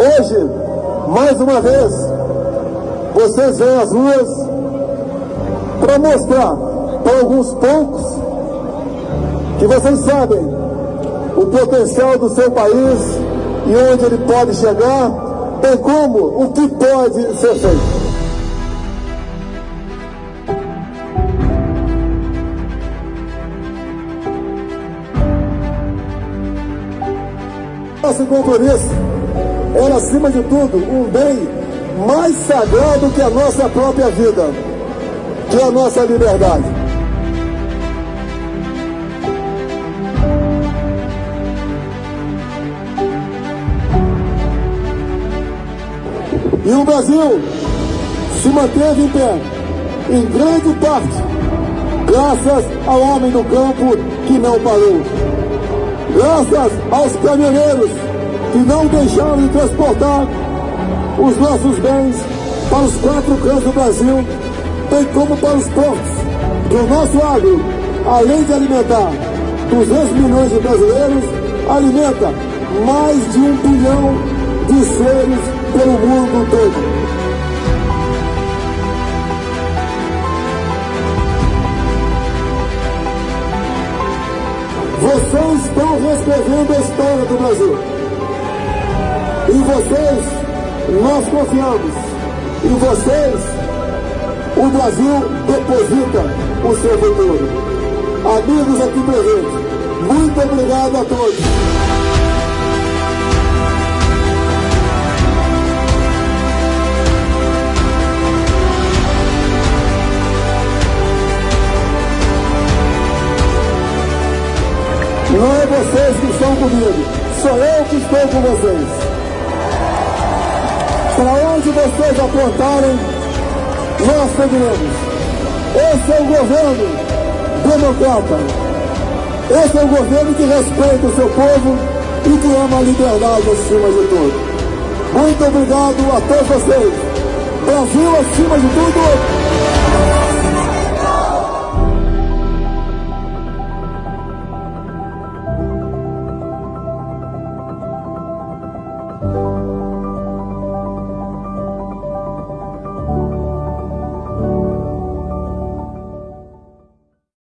Hoje, mais uma vez, vocês vêm às ruas para mostrar para alguns poucos que vocês sabem o potencial do seu país e onde ele pode chegar, bem como o que pode ser feito. Nossa motorista era, acima de tudo, um bem mais sagrado que a nossa própria vida, que é a nossa liberdade. E o Brasil se manteve em pé, em grande parte, graças ao homem do campo que não parou. Graças aos caminhoneiros que não deixaram de transportar os nossos bens para os quatro cantos do Brasil, bem como para os portos. Que o nosso agro, além de alimentar 200 milhões de brasileiros, alimenta mais de um bilhão de seres pelo mundo todo. Vocês estão reescrevendo a história do Brasil. Em vocês, nós confiamos. Em vocês, o Brasil deposita o seu futuro. Amigos aqui presentes, muito obrigado a todos. Não é vocês que estão comigo, sou eu que estou com vocês. Para onde vocês apontarem, nós seguiremos. Esse é o governo democrata. Esse é o governo que respeita o seu povo e que ama a liberdade acima de tudo. Muito obrigado a todos vocês. Brasil acima de tudo.